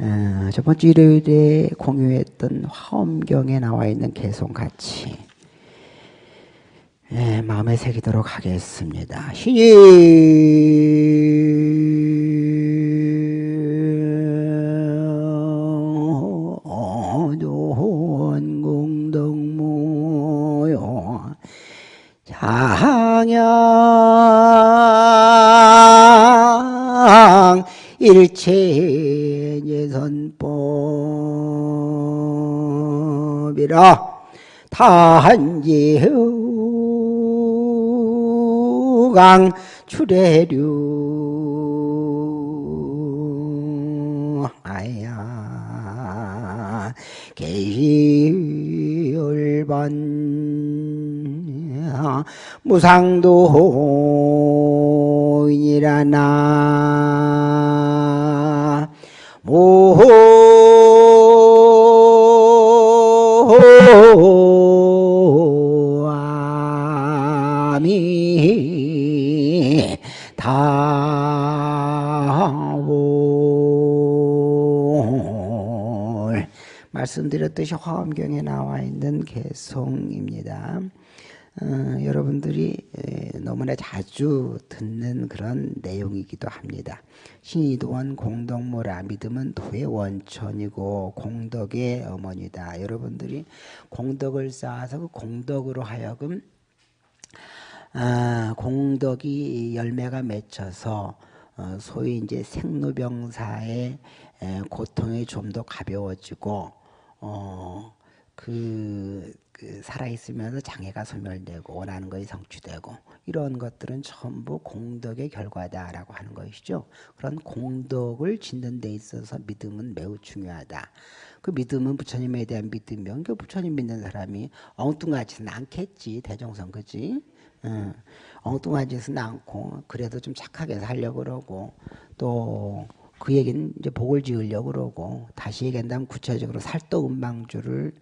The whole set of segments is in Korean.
어, 첫 번째 일요일에 공유했던 화엄경에 나와 있는 개송 같이 예, 마음에 새기도록 하겠습니다. 신이 일체 법이라 탄지후강 출애류. 아야 계시열반 무상도인이라나. 모아 말씀드렸듯이 화엄경에 나와 있는 개송입니다. 어, 여러분들이 에, 너무나 자주 듣는 그런 내용이기도 합니다. 신이도원 공덕모라 믿음은 도의 원천이고 공덕의 어머니다. 여러분들이 공덕을 쌓아서 그 공덕으로 하여금 아, 공덕이 열매가 맺혀서 어, 소위 이제 생로병사의 에, 고통이 좀 더 가벼워지고 어, 그, 그 살아있으면서 장애가 소멸되고 원하는 것이 성취되고 이런 것들은 전부 공덕의 결과다라고 하는 것이죠. 그런 공덕을 짓는 데 있어서 믿음은 매우 중요하다. 그 믿음은 부처님에 대한 믿음이면 그 부처님 믿는 사람이 엉뚱하지는 않겠지 대종선 그지? 응. 엉뚱하지는 않고 그래도 좀 착하게 살려고 그러고 또 그 얘기는 이제 복을 지으려고 그러고 다시 얘기한다면 구체적으로 살도음방주를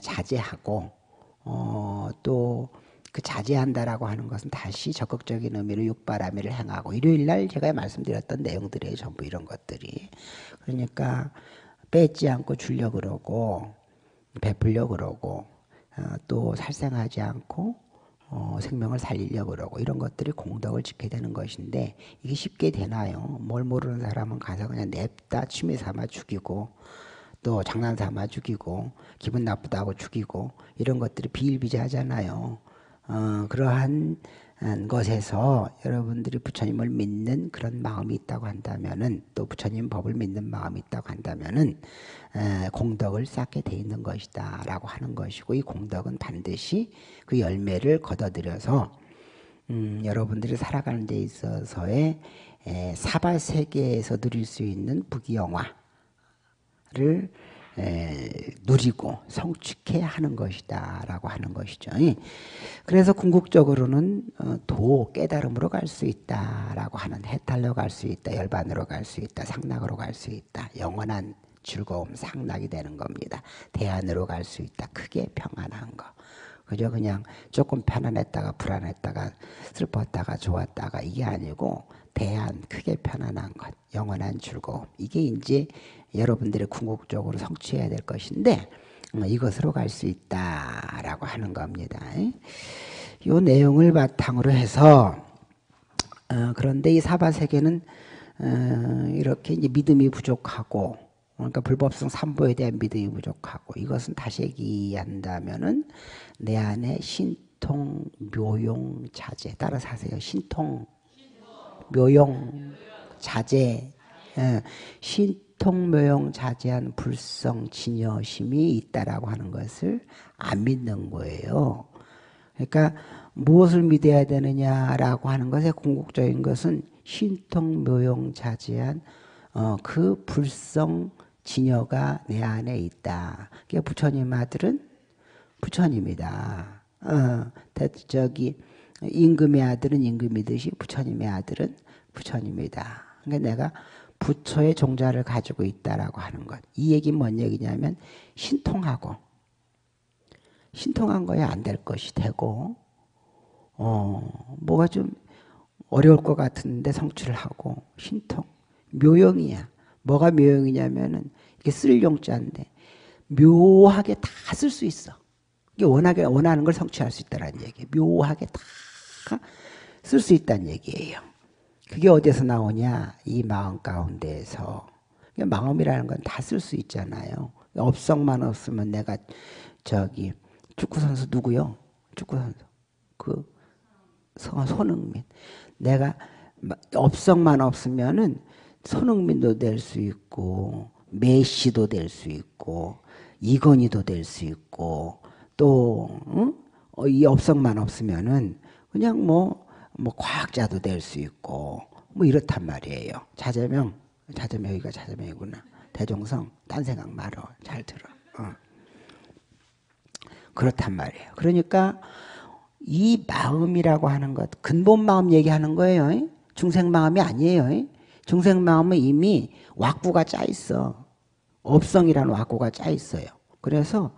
자제하고 어, 또 그 자제한다라고 하는 것은 다시 적극적인 의미로 육바라밀을 행하고 일요일 날 제가 말씀드렸던 내용들이에요. 전부 이런 것들이. 그러니까 뺏지 않고 주려고 그러고 베풀려고 그러고 어, 또 살생하지 않고 어, 생명을 살리려고 그러고 이런 것들이 공덕을 지게 되는 것인데 이게 쉽게 되나요? 뭘 모르는 사람은 가서 그냥 냅다 취미 삼아 죽이고 또 장난 삼아 죽이고 기분 나쁘다고 죽이고 이런 것들이 비일비재하잖아요. 어, 그러한 것에서 여러분들이 부처님을 믿는 그런 마음이 있다고 한다면은 또 부처님 법을 믿는 마음이 있다고 한다면은 에, 공덕을 쌓게 돼 있는 것이다라고 하는 것이고 이 공덕은 반드시 그 열매를 거둬들여서 음, 여러분들이 살아가는 데 있어서의 에, 사바 세계에서 누릴 수 있는 부귀영화를 에, 누리고 성취케 하는 것이다라고 하는 것이죠. 그래서 궁극적으로는 어, 도 깨달음으로 갈 수 있다라고 하는 해탈로 갈 수 있다, 열반으로 갈 수 있다, 상락으로 갈 수 있다, 영원한 즐거움, 상락이 되는 겁니다. 대안으로 갈 수 있다, 크게 평안한 거. 그저 그냥 조금 편안했다가 불안했다가 슬펐다가 좋았다가 이게 아니고 대안, 크게 편안한 것, 영원한 즐거움. 이게 이제 여러분들의 궁극적으로 성취해야 될 것인데 어, 이것으로 갈 수 있다라고 하는 겁니다. 이 내용을 바탕으로 해서 어, 그런데 이 사바 세계는 어, 이렇게 이제 믿음이 부족하고 그러니까 불법성 삼보에 대한 믿음이 부족하고 이것은 다시 얘기한다면은 내 안에 신통 묘용 자제 따라서 하세요. 신통 묘용 자제 예, 신통묘용 자제한 불성 진여심이 있다라고 하는 것을 안 믿는 거예요. 그러니까 무엇을 믿어야 되느냐라고 하는 것의 궁극적인 것은 신통묘용 자제한 어, 그 불성 진여가 내 안에 있다. 그러니까 부처님 아들은 부처님이다. 어, 저기 임금의 아들은 임금이듯이 부처님의 아들은 부처님이다. 그러니까 내가 부처의 종자를 가지고 있다라고 하는 것. 이 얘기는 뭔 얘기냐면 신통하고 신통한 거야 안될 것이 되고 어 뭐가 좀 어려울 것 같은데 성취를 하고 신통 묘용이야 뭐가 묘용이냐면은 이게 쓸 용자인데 묘하게 다 쓸 수 있어. 이게 원하게 원하는 걸 성취할 수 있다는 얘기. 묘하게 다 쓸 수 있다는 얘기예요. 그게 어디서 나오냐? 이 마음 가운데에서. 마음이라는 건 다 쓸 수 있잖아요. 업성만 없으면 내가 저기 축구 선수 누구요? 축구 선수 그 손흥민. 내가 업성만 없으면은 손흥민도 될 수 있고 메시도 될 수 있고 이건희도 될 수 있고 또이 응? 어, 업성만 없으면은 그냥 뭐뭐 뭐 과학자도 될 수 있고 뭐 이렇단 말이에요. 자제명 자제명 여기가 자제명이구나. 대종성 딴 생각 말어 잘 들어. 어. 그렇단 말이에요. 그러니까 이 마음이라고 하는 것 근본 마음 얘기하는 거예요. 중생 마음이 아니에요. 중생 마음은 이미 왁구가 짜 있어. 업성이라는 왁구가 짜 있어요. 그래서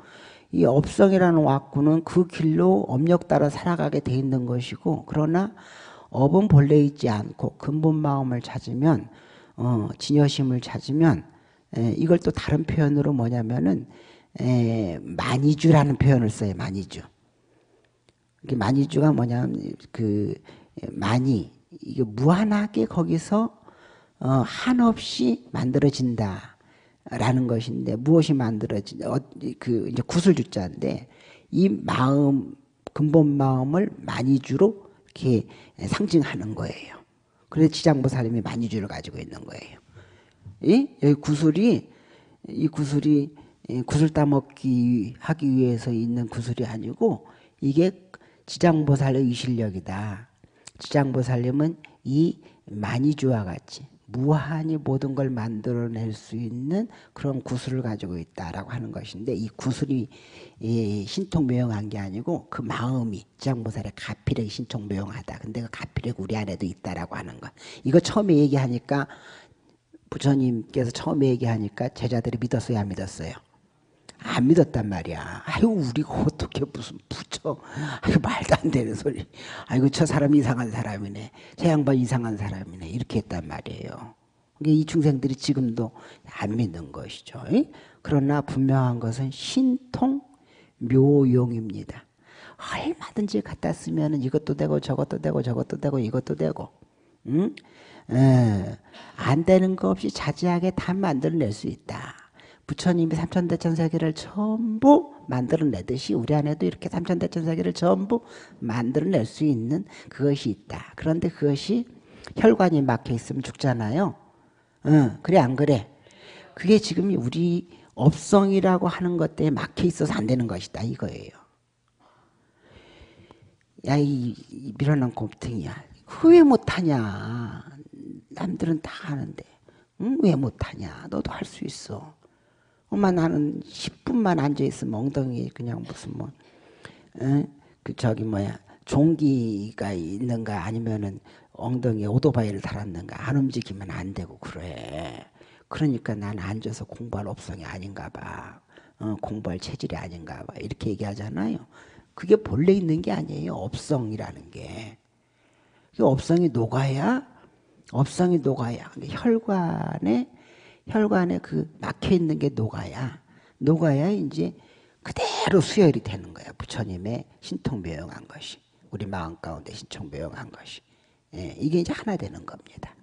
이 업성이라는 왁구는 그 길로 업력 따라 살아가게 돼 있는 것이고 그러나 업은 본래 있지 않고 근본 마음을 찾으면 어, 진여심을 찾으면 에, 이걸 또 다른 표현으로 뭐냐면은 에, 만이주라는 표현을 써요. 만이주. 이게 만이주가 뭐냐면 그 만이 이게 무한하게 거기서 어, 한없이 만들어진다. 라는 것인데 무엇이 만들어진 어, 그 이제 구슬주자인데 이 마음 근본 마음을 만이주로 이렇게 상징하는 거예요. 그래서 지장보살님이 만이주를 가지고 있는 거예요. 이 여기 구슬이 이 구슬이 구슬 따먹기 하기 위해서 있는 구슬이 아니고 이게 지장보살의 의실력이다. 지장보살님은 이 만이주와 같이 무한히 모든 걸 만들어낼 수 있는 그런 구슬을 가지고 있다라고 하는 것인데 이 구슬이 신통묘용한 게 아니고 그 마음이 지장보살의 가필에 신통묘용하다. 근데 그 가필이 우리 안에도 있다라고 하는 것. 이거 처음에 얘기하니까 부처님께서 처음에 얘기하니까 제자들이 믿었어요, 안 믿었어요? 안 믿었단 말이야. 아유, 우리가 어떻게 무슨 부처. 아유, 말도 안 되는 소리. 아이고, 저 사람 이상한 사람이네. 저 양반 이상한 사람이네. 이렇게 했단 말이에요. 이 중생들이 지금도 안 믿는 것이죠. 그러나 분명한 것은 신통 묘용입니다. 얼마든지 갖다 쓰면 이것도 되고 저것도 되고 저것도 되고 이것도 되고 응? 에, 안 되는 거 없이 자지하게 다 만들어낼 수 있다. 부처님이 삼천대천세계를 전부 만들어내듯이 우리 안에도 이렇게 삼천대천세계를 전부 만들어낼 수 있는 그것이 있다. 그런데 그것이 혈관이 막혀 있으면 죽잖아요. 응, 그래 안 그래? 그게 지금 우리 업성이라고 하는 것 때문에 막혀 있어서 안 되는 것이다 이거예요. 야, 이, 이 밀어난 곰탱이야. 왜 못하냐? 남들은 다 하는데. 응? 왜 못하냐? 너도 할 수 있어. 엄마 나는 10분만 앉아있으면 엉덩이 그냥 무슨 뭐, 에? 그 저기 뭐야, 종기가 있는가 아니면은 엉덩이에 오토바이를 달았는가 안 움직이면 안 되고 그래. 그러니까 난 앉아서 공부할 업성이 아닌가 봐. 어, 공부할 체질이 아닌가 봐. 이렇게 얘기하잖아요. 그게 본래 있는 게 아니에요. 업성이라는 게. 업성이 녹아야, 업성이 녹아야. 혈관에 혈관에 그 막혀 있는 게 녹아야 녹아야 이제 그대로 수혈이 되는 거야. 부처님의 신통묘용한 것이 우리 마음 가운데 신통묘용한 것이 예, 이게 이제 하나 되는 겁니다.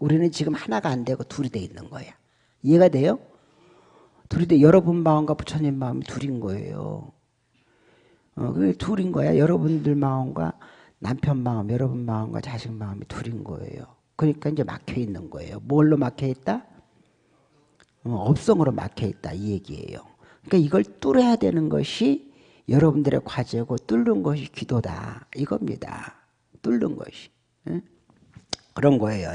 우리는 지금 하나가 안 되고 둘이 돼 있는 거야. 이해가 돼요? 둘이 돼 여러분 마음과 부처님 마음이 둘인 거예요. 어, 그 둘인 거야. 여러분들 마음과 남편 마음, 여러분 마음과 자식 마음이 둘인 거예요. 그러니까 이제 막혀 있는 거예요. 뭘로 막혀 있다? 어, 업성으로 막혀 있다 이 얘기예요. 그러니까 이걸 뚫어야 되는 것이 여러분들의 과제고 뚫는 것이 기도다 이겁니다. 뚫는 것이. 그런 거예요.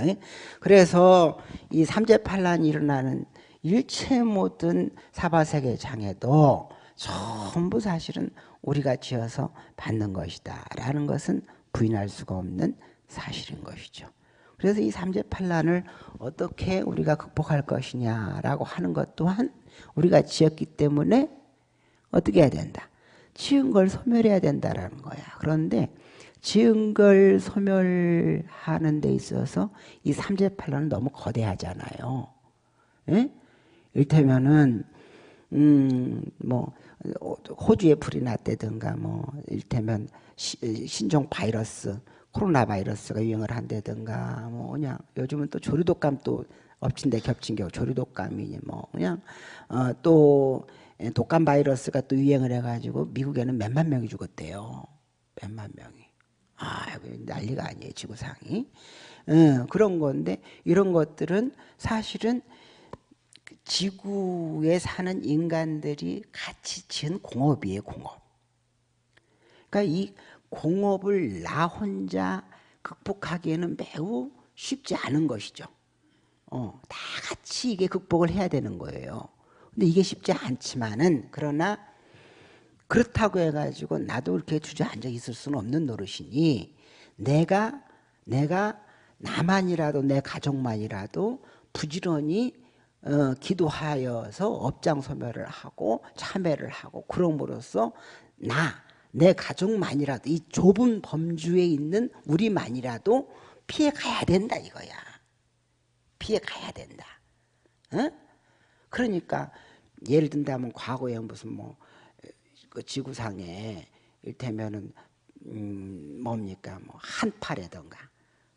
그래서 이 삼재팔란이 일어나는 일체 모든 사바세계 장애도 전부 사실은 우리가 지어서 받는 것이다 라는 것은 부인할 수가 없는 사실인 것이죠. 그래서 이 삼재팔란을 어떻게 우리가 극복할 것이냐라고 하는 것 또한 우리가 지었기 때문에 어떻게 해야 된다. 지은 걸 소멸해야 된다라는 거야. 그런데 지은 걸 소멸하는 데 있어서 이 삼재팔란은 너무 거대하잖아요. 예? 일테면은 음 뭐 호주에 불이 났다든가 뭐 일테면 시, 신종 바이러스 코로나 바이러스가 유행을 한다든가 뭐 그냥 요즘은 또 조류독감 또 엎친 데 겹친 경우 조류독감이니 뭐 그냥 어, 또 독감 바이러스가 또 유행을 해가지고 미국에는 몇만 명이 죽었대요. 몇만 명이. 아, 난리가 아니에요, 지구상이. 어, 그런 건데 이런 것들은 사실은 지구에 사는 인간들이 같이 지은 공업이에요, 공업. 그러니까 이 공업을 나 혼자 극복하기에는 매우 쉽지 않은 것이죠. 어, 다 같이 이게 극복을 해야 되는 거예요. 근데 이게 쉽지 않지만은 그러나 그렇다고 해가지고 나도 이렇게 주저앉아 있을 수는 없는 노릇이니 내가 내가 나만이라도 내 가족만이라도 부지런히 어, 기도하여서 업장 소멸을 하고 참회를 하고 그럼으로써 나 내 가족만이라도 이 좁은 범주에 있는 우리만이라도 피해 가야 된다 이거야. 피해 가야 된다. 어? 그러니까 예를 든다면 과거에 무슨 뭐 그 지구상에 일테면은 음 뭡니까 뭐 한파라던가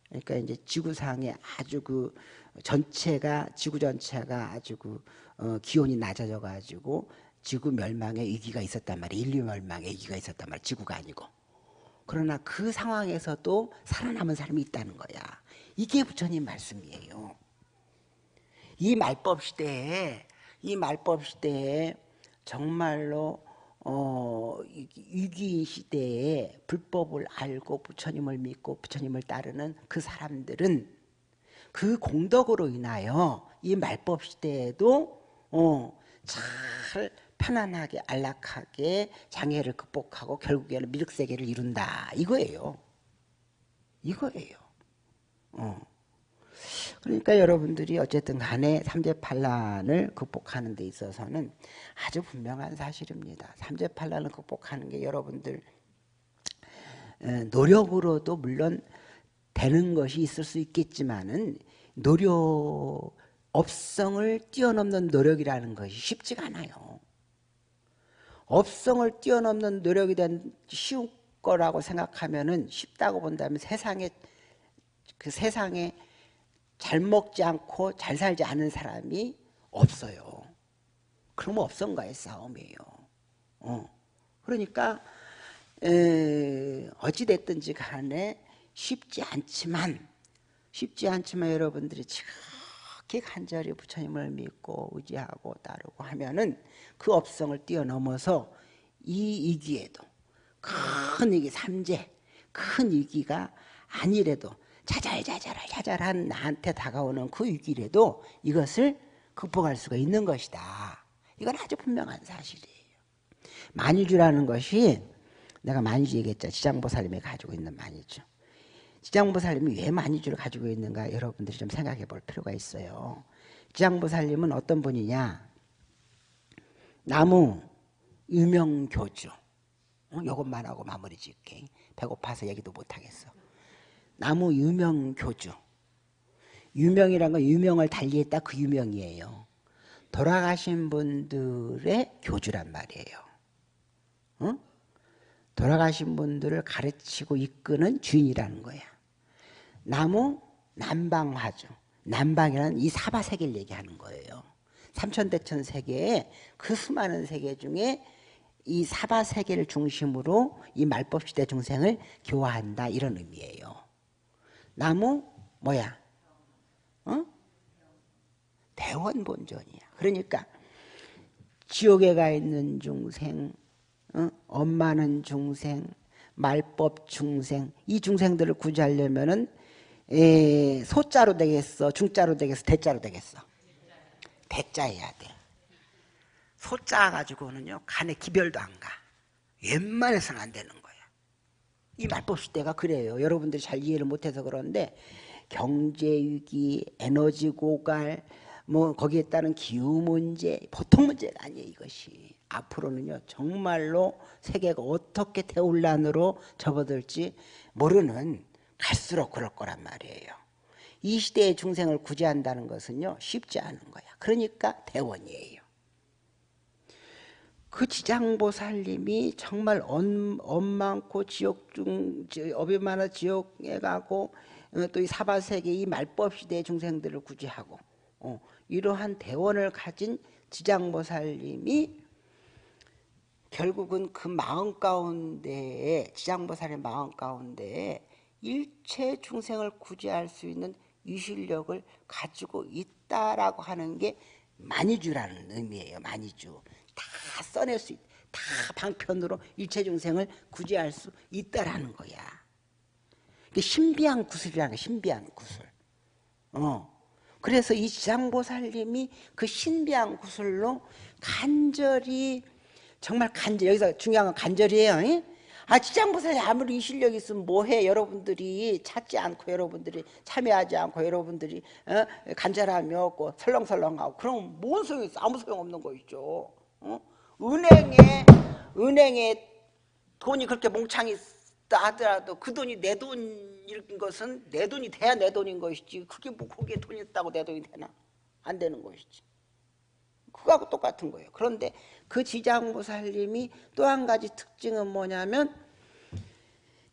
그러니까 이제 지구상에 아주 그 전체가 지구 전체가 아주 그 어, 기온이 낮아져 가지고 지구 멸망의 위기가 있었단 말이에요. 인류 멸망의 위기가 있었단 말이에요. 지구가 아니고. 그러나 그 상황에서도 살아남은 사람이 있다는 거야. 이게 부처님 말씀이에요. 이 말법 시대에 이 말법 시대에 정말로 어, 위기 시대에 불법을 알고 부처님을 믿고 부처님을 따르는 그 사람들은 그 공덕으로 인하여 이 말법 시대에도 어, 잘 편안하게 안락하게 장애를 극복하고 결국에는 미륵세계를 이룬다 이거예요. 이거예요. 어. 그러니까 여러분들이 어쨌든 간에 삼재팔란을 극복하는 데 있어서는 아주 분명한 사실입니다. 삼재팔란을 극복하는 게 여러분들 노력으로도 물론 되는 것이 있을 수 있겠지만은 노력 업성을 뛰어넘는 노력이라는 것이 쉽지가 않아요. 업성을 뛰어넘는 노력이 된 쉬운 거라고 생각하면은 쉽다고 본다면 세상에 그 세상에 잘 먹지 않고 잘 살지 않은 사람이 없어요. 그럼 업성과의 싸움이에요. 어. 그러니까 에, 어찌됐든지 간에 쉽지 않지만 쉽지 않지만 여러분들이 지 극히 간절히 부처님을 믿고 의지하고 따르고 하면은 그 업성을 뛰어넘어서 이 위기에도 큰 위기 삼재 큰 위기가 아니래도 자잘자잘할 자잘한 나한테 다가오는 그 위기라도 이것을 극복할 수가 있는 것이다. 이건 아주 분명한 사실이에요. 만유주라는 것이 내가 만유주 얘기했죠. 지장보살님이 가지고 있는 만유주. 지장보살님이 왜 만유주를 가지고 있는가 여러분들이 좀 생각해 볼 필요가 있어요. 지장보살님은 어떤 분이냐? 나무 유명교주. 어? 이것만 하고 마무리 짓게. 배고파서 얘기도 못하겠어. 나무 유명 교주. 유명이란 건 유명을 달리했다 그 유명이에요. 돌아가신 분들의 교주란 말이에요. 어? 돌아가신 분들을 가르치고 이끄는 주인이라는 거야. 나무 남방화주. 남방이라는 이 사바세계를 얘기하는 거예요. 삼천대천 세계에 그 수많은 세계 중에 이 사바세계를 중심으로 이 말법시대 중생을 교화한다 이런 의미예요. 나무 뭐야? 어? 대원본전이야. 그러니까 지옥에 가 있는 중생, 어? 엄마는 중생, 말법 중생, 이 중생들을 구제하려면은 에, 소자로 되겠어, 중자로 되겠어, 대자로 되겠어. 대자 해야 돼. 소자 가지고는요 간에 기별도 안 가. 웬만해서는 안 되는 거야. 이 말법 시대가 그래요. 여러분들이 잘 이해를 못해서 그런데 경제 위기, 에너지 고갈, 뭐 거기에 따른 기후 문제 보통 문제가 아니에요 이것이 앞으로는요 정말로 세계가 어떻게 대혼란으로 접어들지 모르는 갈수록 그럴 거란 말이에요 이 시대의 중생을 구제한다는 것은요 쉽지 않은 거야. 그러니까 대원이에요. 그 지장보살님이 정말 엄, 엄 많고 지옥 중 업이 많아 지옥에 가고 어, 또이 사바세계 이 말법 시대의 중생들을 구제하고 어, 이러한 대원을 가진 지장보살님이 결국은 그 마음 가운데에 지장보살의 마음 가운데에 일체 중생을 구제할 수 있는 이 실력을 가지고 있다라고 하는 게 만이주라는 의미예요. 만이주. 다 써낼 수 있, 다 방편으로 일체 중생을 구제할 수 있다라는 거야. 신비한 구슬이라는 거 신비한 구슬. 어. 그래서 이 지장보살님이 그 신비한 구슬로 간절히 정말 간절 여기서 중요한 건 간절이에요. 이? 아 지장보살이 아무리 이 실력이 있으면 뭐해 여러분들이 찾지 않고 여러분들이 참여하지 않고 여러분들이 어? 간절함이 없고 설렁설렁하고 그럼 뭔 소용이 있어 아무 소용없는 거 있죠 어? 은행에 은행에 돈이 그렇게 몽창이 있다 하더라도 그 돈이 내 돈인 것은 내 돈이 돼야 내 돈인 것이지 그게 뭐 거기에 돈이 있다고 내 돈이 되나 안 되는 것이지 그거하고 똑같은 거예요. 그런데 그 지장보살님이 또 한 가지 특징은 뭐냐면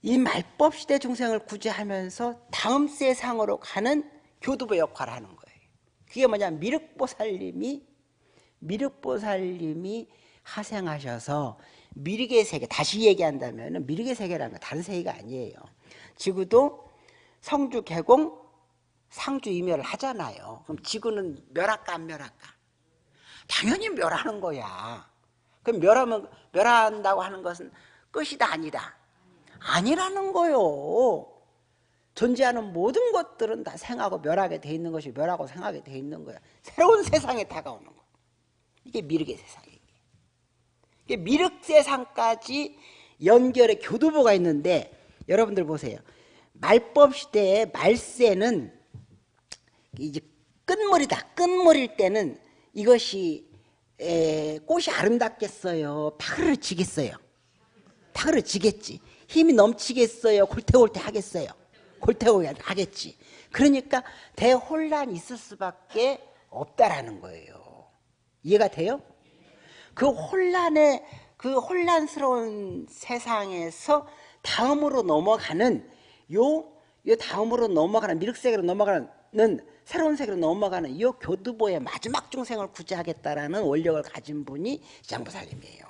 이 말법 시대 중생을 구제하면서 다음 세상으로 가는 교두보 역할을 하는 거예요. 그게 뭐냐면 미륵보살님이 미륵보살님이 하생하셔서 미륵의 세계 다시 얘기한다면 미륵의 세계라는 건 다른 세계가 아니에요. 지구도 성주 개공 상주 이멸을 하잖아요. 그럼 지구는 멸할까 안 멸할까? 당연히 멸하는 거야. 그럼 멸하면 멸한다고 하는 것은 끝이다 아니다. 아니라는 거요. 존재하는 모든 것들은 다 생하고 멸하게 돼 있는 것이 멸하고 생하게 돼 있는 거야. 새로운 세상에 다가오는 거. 이게 미륵의 세상이에요. 이게 미륵 세상까지 연결의 교두보가 있는데 여러분들 보세요. 말법 시대의 말세는 이제 끝머리다. 끝머리일 때는 이것이 에, 꽃이 아름답겠어요? 파그를 지겠어요? 파그를 지겠지. 힘이 넘치겠어요? 골태골태 하겠어요? 골태골태 하겠지. 그러니까 대혼란이 있을 수밖에 없다라는 거예요. 이해가 돼요? 그 혼란의 그 혼란스러운 세상에서 다음으로 넘어가는 요, 요 다음으로 넘어가는 미륵세계로 넘어가는 새로운 세계로 넘어가는 이 교두보의 마지막 중생을 구제하겠다라는 원력을 가진 분이 장보살님이에요.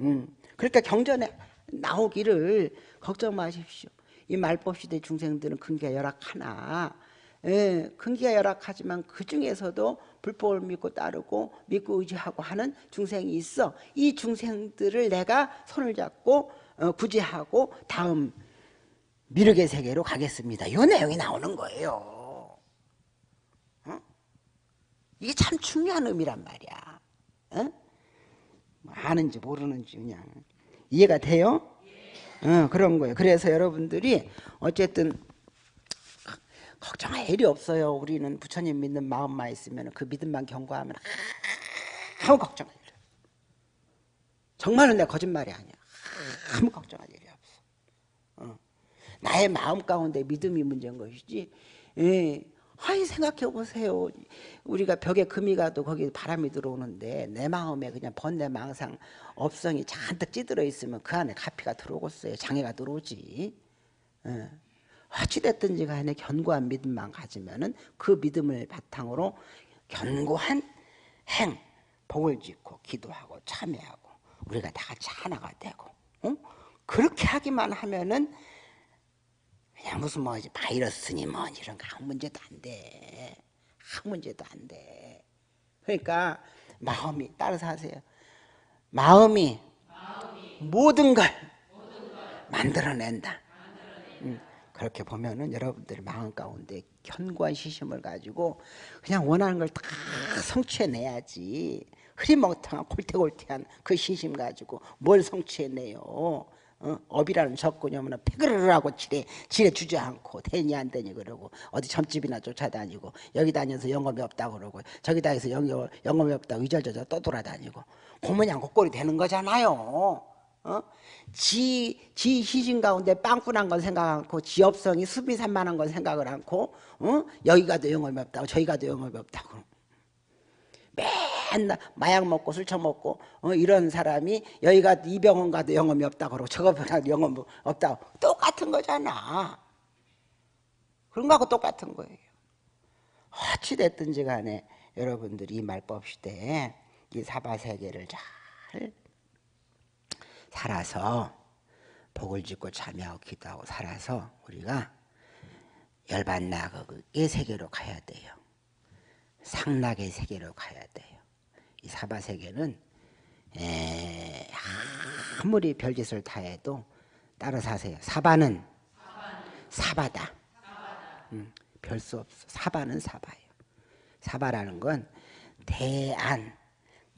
음, 그러니까 경전에 나오기를 걱정 마십시오. 이 말법 시대 중생들은 근기가 열악하나 예, 근기가 열악하지만 그 중에서도 불법을 믿고 따르고 믿고 의지하고 하는 중생이 있어. 이 중생들을 내가 손을 잡고 어, 구제하고 다음 미륵의 세계로 가겠습니다. 이 내용이 나오는 거예요. 어? 이게 참 중요한 의미란 말이야. 어? 아는지 모르는지 그냥 이해가 돼요? 어, 그런 거예요. 그래서 여러분들이 어쨌든 걱정할 일이 없어요. 우리는 부처님 믿는 마음만 있으면 그 믿음만 경고하면 아무 걱정할 일. 정말로 내 거짓말이 아니야. 아무 걱정할 일이 나의 마음 가운데 믿음이 문제인 것이지. 예. 아이 생각해 보세요. 우리가 벽에 금이 가도 거기 바람이 들어오는데 내 마음에 그냥 번뇌 망상 업성이 잔뜩 찌들어 있으면 그 안에 가피가 들어오겠어요. 장애가 들어오지. 예. 어찌됐든지 간에 견고한 믿음만 가지면은 그 믿음을 바탕으로 견고한 행, 복을 짓고 기도하고 참여하고 우리가 다 같이 하나가 되고 어? 그렇게 하기만 하면은 그냥 무슨 뭐 바이러스니 뭐 이런 거 아무 문제도 안 돼. 아무 문제도 안 돼. 그러니까 마음이 따라서 하세요. 마음이, 마음이 모든, 걸걸 만들어낸다. 음, 그렇게 보면은 여러분들 마음 가운데 견고한 시심을 가지고 그냥 원하는 걸 다 성취해내야지. 흐리멍텅한 골태골태한 그 시심 가지고 뭘 성취해내요. 어? 업이라는 적군이 오면 패그르르 하고 지레, 지레 주지 않고 되니 안 되니 그러고 어디 점집이나 쫓아다니고 여기 다녀서 영업이 없다고 그러고 저기 다녀서 영업, 영업이 없다고 이절저절 떠돌아다니고 고모냥 곡골이 되는 거잖아요 어? 어? 지, 지 희진 가운데 빵꾸난 건 생각 않고 지 업성이 수비산만한 건 생각을 않고 어? 여기 가도 영업이 없다고 저기 가도 영업이 없다고 맨날 마약 먹고 술 처먹고 어, 이런 사람이 여기가 이 병원 가도 영업이 없다고 그러고 저거 가도 영업이 없다고 똑같은 거잖아 그런 거하고 똑같은 거예요 어찌됐든지 간에 여러분들이 이 말법 시대에 이 사바세계를 잘 살아서 복을 짓고 참여하고 기도하고 살아서 우리가 열반나극의 세계로 가야 돼요. 상락의 세계로 가야 돼요. 이 사바 세계는 에, 아무리 별짓을 다 해도 따라 사세요. 사바는 사바다. 음, 별수 없어. 사바는 사바예요. 사바라는 건 대안,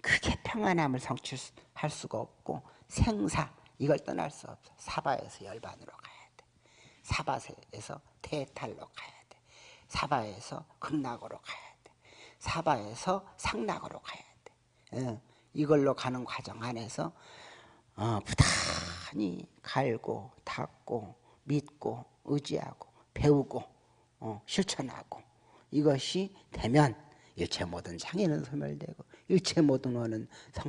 크게 평안함을 성취할 수가 없고 생사 이걸 떠날 수 없어. 사바에서 열반으로 가야 돼. 사바에서 대탈로 가야 돼. 사바에서 극락으로 가야 돼. 사바에서 상락으로 가야 돼. 예, 이걸로 가는 과정 안에서 어, 부단히 갈고 닦고 믿고 의지하고 배우고 어, 실천하고 이것이 되면 일체 모든 장애는 소멸되고 일체 모든 원은 성,